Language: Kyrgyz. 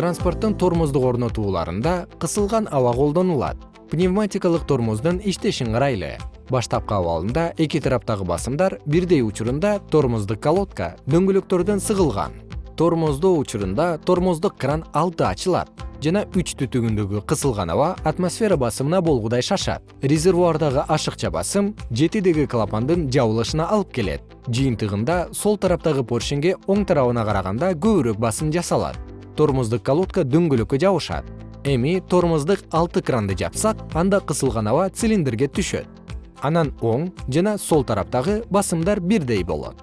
транспорттун тормоздук орнотууларында кысылган аба колдонулат. Пневматикалык тормоздун иштешин карайлы баштапкы абалында эки тараптагы басымдар бирдей учурунда тормоздук колодка дөңгөлөктөрдөн сыгылган. Тормоздоо учурунда тормоздук кран алты ачылат жана үч түтүгүндөгү кысылган аба атмосфера басымына болгудай шашат. Резервуардагы ашыкча басым жетидеги клапандын жабылышына алып келет. Жыйынтыгында сол тараптагы поршенге оң тарабына караганда көбүрөөк басым жасалат тормоздук колодка дөңгөлөккө жабышат. Эми тормоздук алты кранды жапсак анда кысылган аба цилиндрге түшөт. Анан оң жана сол тараптагы басымдар бирдей болот.